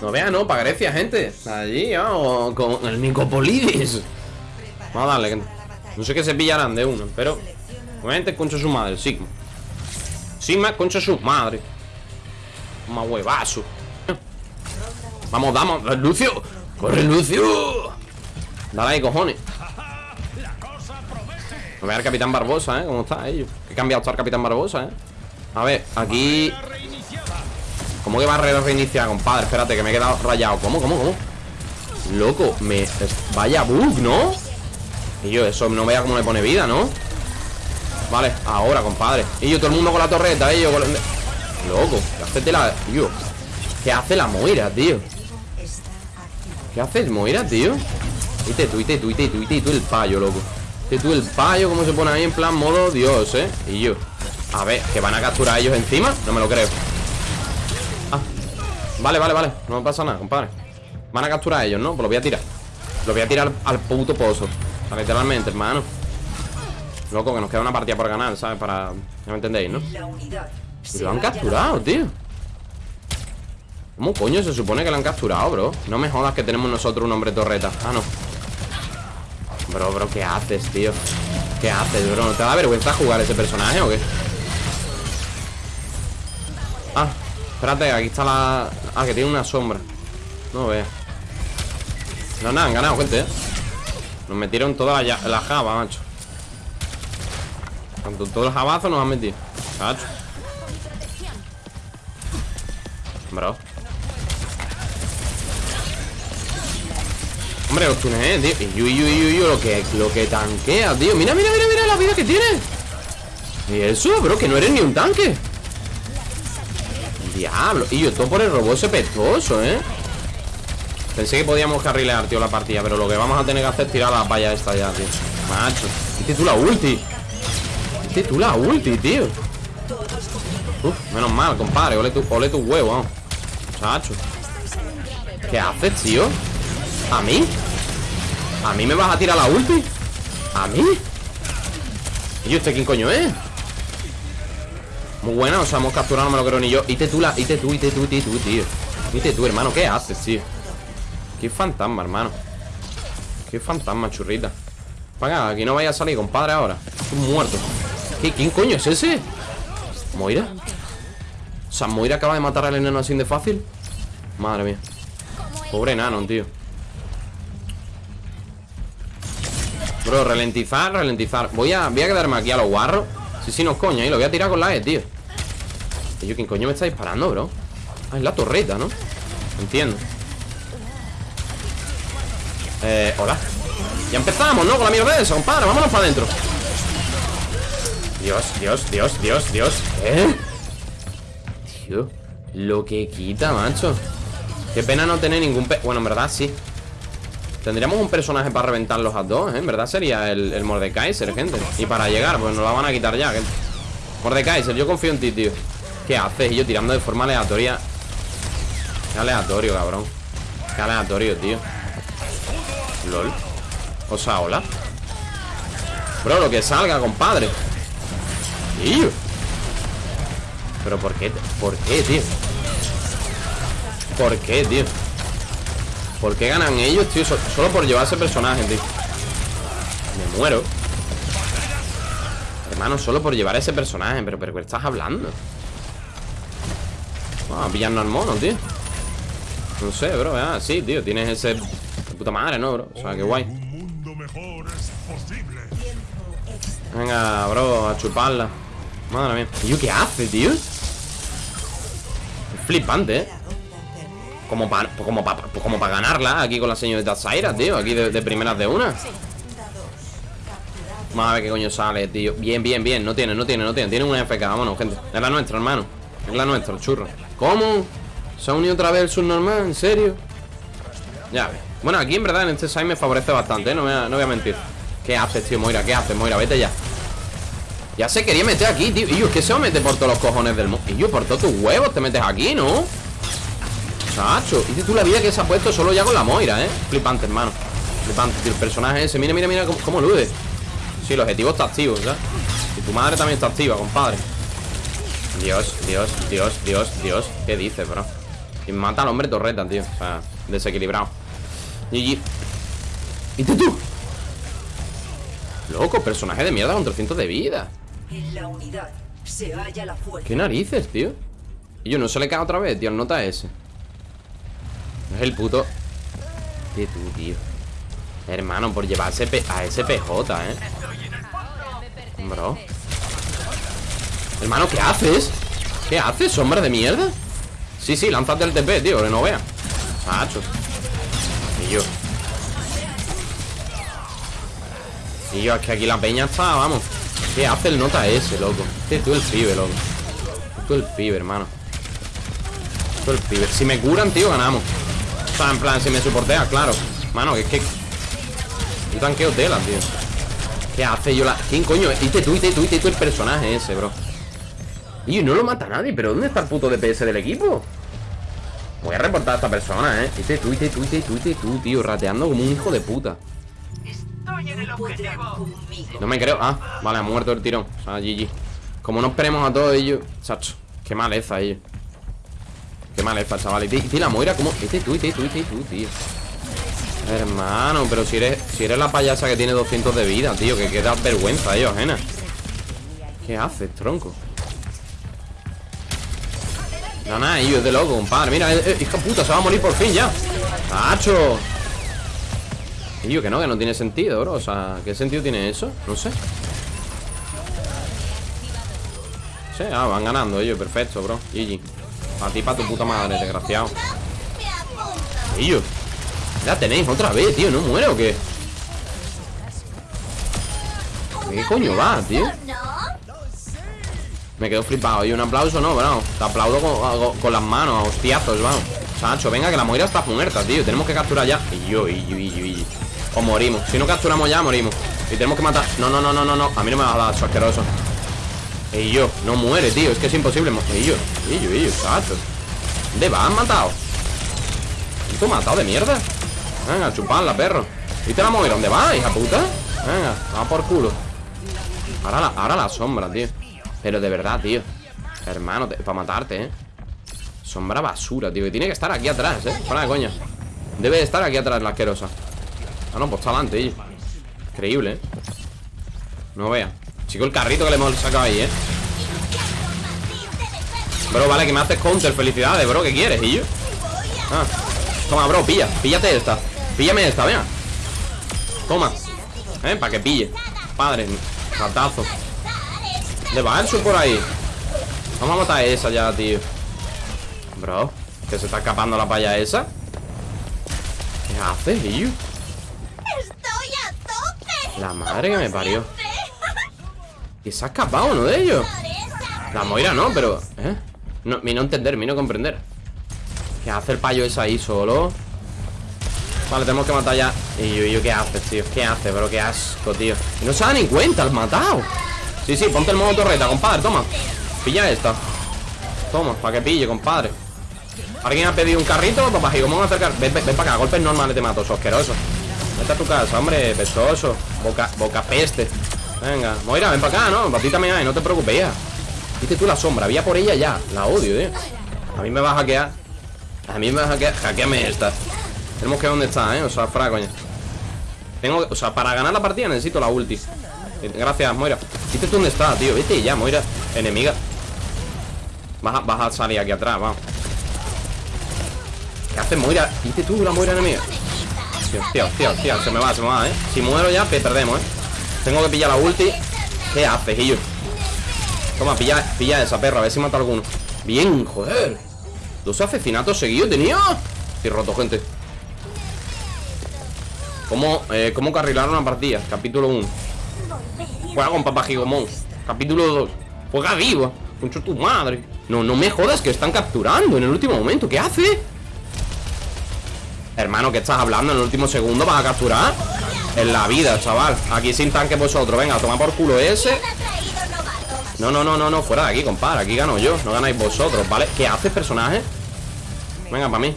No vea, no, para Grecia, gente. Allí, vamos, con el Nicopolidis. Vamos a darle, No sé qué se pillarán de uno, pero Obviamente concha su madre, Sigma. Sigma concha su madre. Más huevazo. Vamos, vamos, Lucio. Corre, Lucio. Dale ahí, cojones. No vea el Capitán Barbosa, ¿eh? ¿Cómo está ellos? Que cambiado está el Capitán Barbosa, ¿eh? A ver, aquí ¿Cómo que barrera reiniciar, compadre? Espérate, que me he quedado rayado ¿Cómo, cómo, cómo? Loco, me... Vaya bug, ¿no? Y yo, eso no vea cómo le pone vida, ¿no? Vale, ahora, compadre Y yo, todo el mundo con la torreta, ¿eh? Yo. Loco, ¿qué hace la... Yo ¿Qué hace la Moira, tío? ¿Qué haces, Moira, tío? Ite tú, ite tú, ite tú, el payo, loco Ite tú el payo, cómo se pone ahí en plan modo Dios, ¿eh? Y yo A ver, ¿que van a capturar a ellos encima? No me lo creo Ah Vale, vale, vale No pasa nada, compadre Van a capturar a ellos, ¿no? Pues lo voy a tirar Lo voy a tirar al, puto pozo Literalmente, hermano Loco, que nos queda una partida por ganar, ¿sabes? Para... ¿No me entendéis, no? Y lo han capturado, tío ¿Cómo coño se supone que lo han capturado, bro? No me jodas que tenemos nosotros un hombre torreta Ah, no Bro, bro, ¿qué haces, tío? ¿Qué haces, bro? ¿No te da vergüenza jugar ese personaje o qué? Ah, espérate, aquí está la... Ah, que tiene una sombra. No vea No, nada, han ganado, gente, ¿eh? Nos metieron toda la, la java, macho. Tanto todo el jabazo nos han metido. Macho Bro Hombre, los tunes, tío Y y y lo que, lo que tanquea, tío. Mira, mira, mira, mira la vida que tiene. Y eso, bro, que no eres ni un tanque Diablo Y yo, todo por el robot ese pestoso, ¿eh? Pensé que podíamos carrilear, tío, la partida Pero lo que vamos a tener que hacer es tirar la valla esta ya, tío Macho Y tú la ulti Y tú la ulti, tío Uf, menos mal, compadre Ole tu, ole tu huevo, vamos Chacho ¿Qué haces, tío? ¿A mí? ¿A mí me vas a tirar la ulti? ¿A mí? ¿Y este quién coño es? Muy buena, o sea, hemos capturado, no me lo creo ni yo. Ite tú, la, ite tú, ite tú, ite tú, tío. Ite tú, hermano, ¿qué haces, tío? Qué fantasma, hermano. Qué fantasma, churrita. Venga, aquí no vaya a salir, compadre, ahora. Estoy muerto. ¿Qué, ¿Quién coño es ese? ¿Moira? O sea, ¿Moira acaba de matar al enano así de fácil? Madre mía. Pobre enano, tío. Bro, ralentizar, ralentizar. Voy a, voy a quedarme aquí a los guarros Sí, sí, no coña, y lo voy a tirar con la E, tío Yo, ¿quién coño me está disparando, bro? Ah, es la torreta, ¿no? Entiendo Eh, hola Ya empezamos, ¿no? Con la mierda de eso, compadre Vámonos para adentro Dios, Dios, Dios, Dios, Dios ¿Eh? Tío Lo que quita, macho Qué pena no tener ningún... Pe bueno, en verdad, sí Tendríamos un personaje para reventarlos a dos, ¿eh? En verdad sería el, el Mordekaiser, gente Y para llegar, pues nos la van a quitar ya, Mordekaiser, yo confío en ti, tío ¿Qué haces? Y yo tirando de forma aleatoria Qué aleatorio, cabrón Qué aleatorio, tío LOL O sea, hola Bro, lo que salga, compadre Tío Pero ¿por qué? ¿Por qué, tío? ¿Por qué, tío? ¿Por qué ganan ellos, tío? Solo por llevar ese personaje, tío Me muero Hermano, solo por llevar ese personaje Pero, pero ¿qué estás hablando? Vamos a pillarnos al mono, tío No sé, bro, ah, sí, tío Tienes ese... De puta madre, ¿no, bro? O sea, qué guay Venga, bro, a chuparla Madre mía ¿Y yo qué hace, tío? Es flipante, ¿eh? Como para como como para ganarla aquí con la señorita Zaira, tío Aquí de, primeras de una Vamos a ver qué coño sale, tío Bien, bien, bien, no tiene, no tiene, no tiene Tiene una FK, vámonos, gente Es la nuestra, hermano Es la nuestra, el churro ¿Cómo? ¿Se ha unido otra vez el subnormal? ¿En serio? Ya ves Bueno, aquí en verdad en este side me favorece bastante, ¿eh? no, no voy a mentir ¿Qué haces, tío, Moira? ¿Qué haces, Moira? Vete ya Ya se quería meter aquí, tío Y yo, es que se va a meter por todos los cojones del mundo Y yo, por todos tus huevos te metes aquí, ¿no? Chacho, y tú la vida que se ha puesto solo ya con la Moira, ¿eh? Flipante, hermano Flipante, tío, el personaje ese Mira, mira, mira cómo, cómo lude Sí, el objetivo está activo, ¿sabes? Y tu madre también está activa, compadre Dios, Dios, Dios, Dios, Dios ¿Qué dices, bro? Y mata al hombre torreta, tío O sea, desequilibrado GG ¿Y tú? Loco, personaje de mierda con 300 de vida En la unidad se halla la fuerza. ¿Qué narices, tío? Y yo, no se le cae otra vez, tío, nota ese Es el puto ¿Qué tú, tío? Hermano, por llevarse a ese PJ, ¿eh? Bro Hermano, ¿qué haces? ¿Qué haces, sombra de mierda? Sí, sí, lánzate el TP, tío, que no vea Macho Y yo Y yo, es que aquí la peña está, vamos ¿Qué hace el nota ese, loco? Este tú el pibe, loco Tú el pibe, hermano Tú el pibe Si me curan, tío, ganamos sea, en plan, si me soportea, claro Mano, es que Yo tanqueo tela, tío ¿Qué hace yo la...? ¿Quién coño? Ite tú, ite tú, ite tú el personaje ese, bro Y no lo mata nadie ¿Pero dónde está el puto DPS del equipo? Voy a reportar a esta persona, eh Ite tú, ite tú, ite tú, ite tú, tío Rateando como un hijo de puta no me creo. Ah, vale, ha muerto el tirón. O sea, GG. Como no esperemos a todos ellos. Chacho, qué maleza ellos. Qué maleza, chaval. Y, la Moira, como. Este tú, este tú, tío. Hermano, pero si eres si eres la payasa que tiene 200 de vida, tío, que queda vergüenza, ellos, ajena. ¿Qué haces, tronco? No, nada, ellos de loco, compadre. Mira, eh, eh, hija puta, se va a morir por fin ya. ¡Tacho! Y yo que no, que no tiene sentido, bro O sea, ¿qué sentido tiene eso? No sé Sí, ah, van ganando ellos, perfecto, bro GG A ti, pa' tu puta madre, desgraciado. Ellos Ya tenéis otra vez, tío, ¿no muero o qué? ¿Qué coño va, tío? Me quedo flipado. Y un aplauso, no, bro Te aplaudo con, las manos, a hostiazos, vamos. Sancho, venga, que la Moira está muerta, tío. Tenemos que capturar ya. Y yo, y yo, y yo, y o morimos. Si no capturamos ya, morimos. Y tenemos que matar. No, no, no, no, no A mí no me va a dar eso asqueroso Y yo No muere, tío Es que es imposible Y yo Y yo, y yo Exacto ¿Dónde va? ¿Han matado? ¿Tú matado de mierda? Venga, chupadla, perro ¿Y te la mover? ¿Dónde va, hija puta? Venga, va por culo Ahora la, ahora la sombra, tío Pero de verdad, tío Hermano, para matarte, eh Sombra basura, tío Y tiene que estar aquí atrás, eh Fuera de coña Debe de estar aquí atrás la asquerosa Ah, no, pues está adelante, Increíble, ¿eh? No vea Chico, el carrito que le hemos sacado ahí, ¿eh? Bro, vale, que me haces counter Felicidades, bro, ¿qué quieres, y yo? Ah, toma, bro, pilla Píllate esta Píllame esta, venga Toma ¿Eh? Para que pille Padre, ratazo ¿Le va el sur por ahí? Vamos a matar a esa ya, tío Bro Que se está escapando la paya esa ¿Qué haces, tío? La madre que me parió Y se ha escapado uno de ellos La Moira no, pero... ¿eh? No, no entender, mi no comprender ¿Qué hace el payo ese ahí solo? Vale, tenemos que matar ya Y yo, yo, ¿qué haces, tío? ¿Qué haces, bro? Qué asco, tío y no se da ni cuenta, has matado Sí, sí, ponte el modo torreta, compadre, toma Pilla esta Toma, para que pille, compadre ¿Alguien ha pedido un carrito? Papá, ¿y cómo a acercar? Ven, ven, para acá, golpes normales te mato, asqueroso Vete a tu casa, hombre, pestoso Boca, boca peste Venga, Moira, ven para acá, ¿no? Para ti también hay, no te preocupes ya Viste tú la sombra, vía por ella ya. La odio, eh A mí me va a hackear A mí me va a hackear, hackeame esta. Tenemos que ver dónde está, eh, o sea, fuera coña Tengo, o sea, para ganar la partida necesito la ulti. Gracias, Moira. Viste tú dónde está, tío, vete ya, Moira Enemiga. Vas a, vas salir aquí atrás, vamos. ¿Qué haces, Moira? Viste tú la Moira enemiga Hostia, hostia, hostia, se me va, se me va, ¿eh? Si muero ya, perdemos, ¿eh? Tengo que pillar la ulti. ¿Qué haces, Gillo? Toma, pilla, pilla esa perra, a ver si mata alguno. Bien, joder. Dos asesinatos seguidos tenía Estoy roto, gente. ¿Cómo, eh, ¿Cómo carrilar una partida? Capítulo 1 Juega con papá Gigomón. Capítulo 2 Juega vivo. Concho tu madre. No, no me jodas que están capturando en el último momento. ¿Qué hace? Hermano, ¿qué estás hablando? En el último segundo vas a capturar En la vida, chaval. Aquí sin tanque vosotros. Venga, toma por culo ese. No, no, no, no, no Fuera de aquí, compadre. Aquí gano yo. No ganáis vosotros, ¿vale? ¿Qué haces, personaje? Venga, para mí.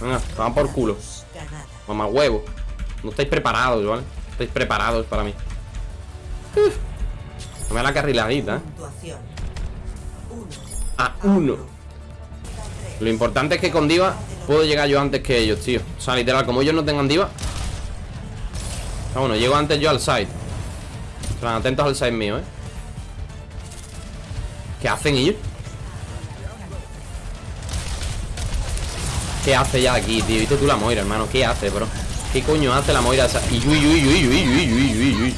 Venga, toma por culo. Mamá huevo. No estáis preparados, ¿vale? No estáis preparados para mí. Uf. la carriladita, ¿eh? A uno. Lo importante es que con Diva puedo llegar yo antes que ellos, tío. O sea, literal, como ellos no tengan Diva Ah, bueno, llego antes yo al side atentos al side mío, eh ¿Qué hacen ellos? ¿Qué hace ya aquí, tío? ¿Viste tú la Moira, hermano? ¿Qué hace, bro? ¿Qué coño hace la Moira esa? Y uy, uy, uy, uy, uy, uy, uy,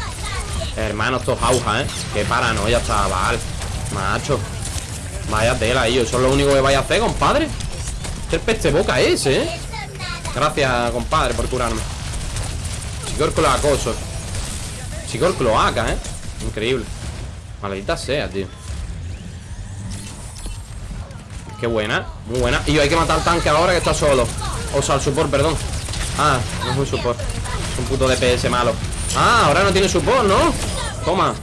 Hermano, estos auja, ¿eh? Qué paranoia, chaval Macho Vaya tela, ellos Eso es lo único que vaya a hacer, compadre ¿Qué peste boca ese, eh? Gracias, compadre, por curarme Chicor cloacoso Chicor cloaca, eh Increíble. Maldita sea, tío. Qué buena, muy buena. Y hay que matar al tanque ahora que está solo. O sea, el support, perdón. Ah, no es un support. Es un puto DPS malo. Ah, ahora no tiene support, ¿no? Toma.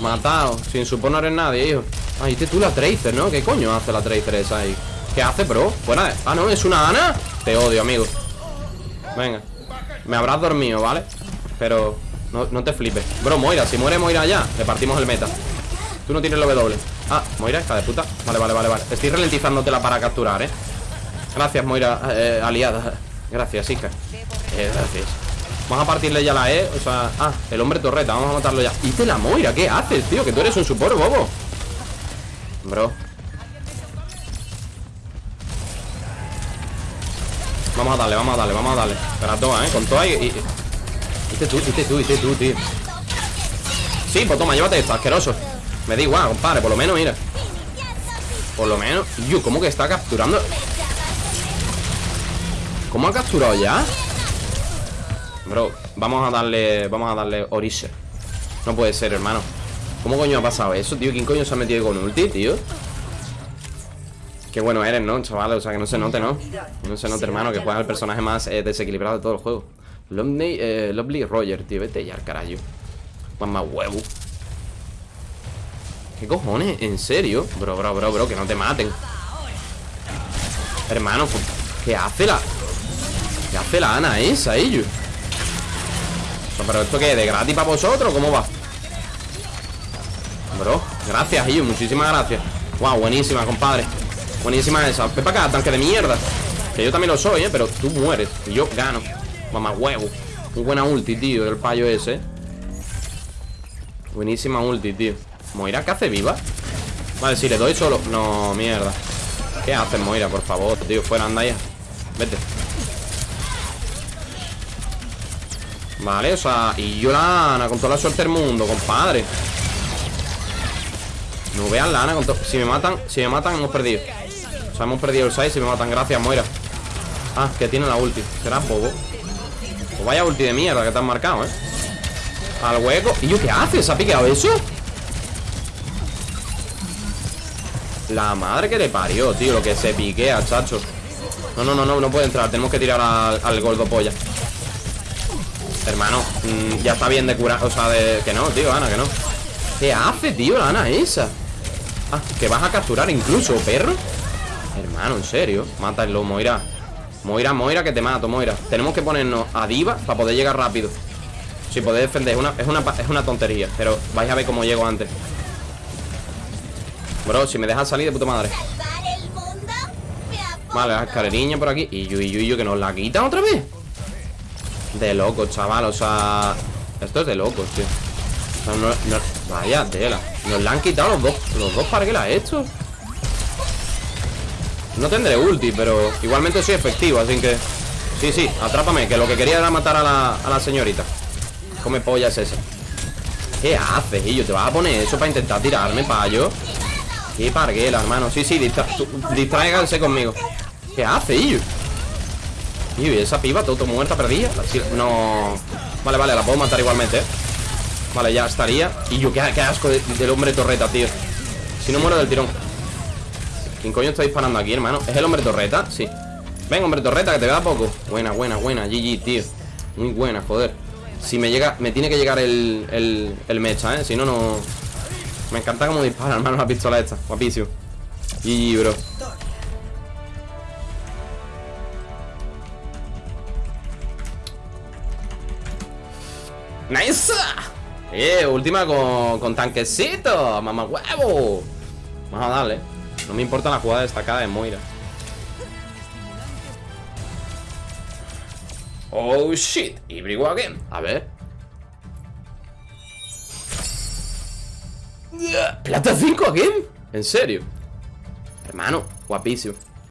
Matado Sin support no eres nadie, hijo. Ah, y tú la Tracer, ¿no? ¿Qué coño hace la Tracer esa ahí? ¿Qué hace, bro? Buena Ah, no, es una Ana. Te odio, amigo. Venga Me habrás dormido, ¿vale? Pero no, no te flipes. Bro, Moira, si muere Moira ya Le partimos el meta. Tú no tienes el W. Ah, Moira, hija de puta. Vale, vale, vale, vale. Estoy ralentizándotela para capturar, ¿eh? Gracias, Moira, eh, aliada. Gracias, hija. Eh, Gracias. Vamos a partirle ya la E O sea, ah, el hombre torreta Vamos a matarlo ya. ¿Y te la Moira? ¿Qué haces, tío? Que tú eres un support, bobo. Bro Vamos a darle, vamos a darle, vamos a darle Pero todas, ¿eh? Con todas y... y... Tú, viste tú, viste tú, tío Sí, pues toma, llévate esto, asqueroso me da igual, compadre, por lo menos, mira Por lo menos Yo, ¿cómo que está capturando? ¿Cómo ha capturado ya? Bro, vamos a darle Vamos a darle Orise No puede ser, hermano ¿Cómo coño ha pasado eso, tío? ¿Quién coño se ha metido con ulti, tío? Qué bueno eres, ¿no, chaval? O sea, que no se note, ¿no? No se note, hermano Que juega el personaje más eh, desequilibrado de todo el juego Lovely, eh, Lovely Roger, tío Vete ya, carajo más huevo ¿Qué cojones? ¿En serio? Bro, bro, bro, bro, que no te maten Hermano, pues, ¿qué hace la...? ¿Qué hace la Ana esa, ellos? ¿Pero esto qué? ¿De gratis para vosotros? ¿Cómo va? Bro, gracias, ellos, muchísimas gracias Wow, buenísima, compadre Buenísima esa. Ven para acá, tanque de mierda. Que yo también lo soy, ¿eh? Pero tú mueres. Y yo gano. Mamá huevo. Muy buena ulti, tío, del payo ese. Buenísima ulti, tío. ¿Moira qué hace viva? Vale, si le doy solo. No, mierda. ¿Qué haces, Moira? Por favor, tío, fuera, anda ya. Vete. Vale, o sea Y yo la Ana, con toda la suerte del mundo, compadre. No vean la Ana con Si me matan, si me matan, hemos perdido O sea, hemos perdido el 6 si me matan. Gracias, Moira. Ah, que tiene la ulti. Será bobo. Pues vaya ulti de mierda que te marcado, eh Al hueco. ¿Y yo qué haces? ¿Se ha piqueado eso? La madre que le parió, tío. Lo que se piquea, chacho. No, no, no, no, no puede entrar. Tenemos que tirar al, gordo polla. Hermano, mm, ya está bien de curar O sea, de... Que no, tío, Ana, que no. ¿Qué hace, tío, la Ana esa? Ah, que vas a capturar incluso, perro Hermano, en serio Mátalo, Moira. Moira, Moira, que te mato, Moira. Tenemos que ponernos a diva para poder llegar rápido. Si podéis defender, una, es, una, es una tontería Pero vais a ver cómo llego antes. Bro, si me dejan salir de puta madre. Vale, la escaleriña por aquí. Y yo, y yo, y yo, que nos la quitan otra vez. De locos, chaval, o sea Esto es de locos, tío. Vaya tela. Nos la han quitado los dos Los dos para que la he hecho No tendré ulti, pero Igualmente soy efectivo, así que Sí, sí, atrápame, que lo que quería era matar a la, señorita. Come polla es ese ¿Qué haces, yo? ¿Te vas a poner eso para intentar tirarme, payo? Qué parguela, hermano. Sí, sí, distráiganse conmigo. ¿Qué hace, ellos? Y esa piba, todo, muerta, perdida No... Vale, vale, la puedo matar igualmente, ¿eh? Vale, ya estaría. Y yo, qué, asco del hombre torreta, tío. Si no muero del tirón ¿Quién coño está disparando aquí, hermano? ¿Es el hombre torreta? Sí Venga, hombre torreta, que te vea poco Buena, buena, buena, GG, tío Muy buena, joder Si me llega, me tiene que llegar el, el, el mecha, ¿eh? Si no, no... Me encanta cómo dispara, hermano, la pistola esta. Guapísimo. GG, bro. ¡Nice! Eh, última con, con tanquecito. Mamá huevo. Vamos a darle. No me importa la jugada destacada de Moira. Oh shit, y brigo again. A ver. ¿Plata 5 again? ¿En serio? Hermano, guapísimo.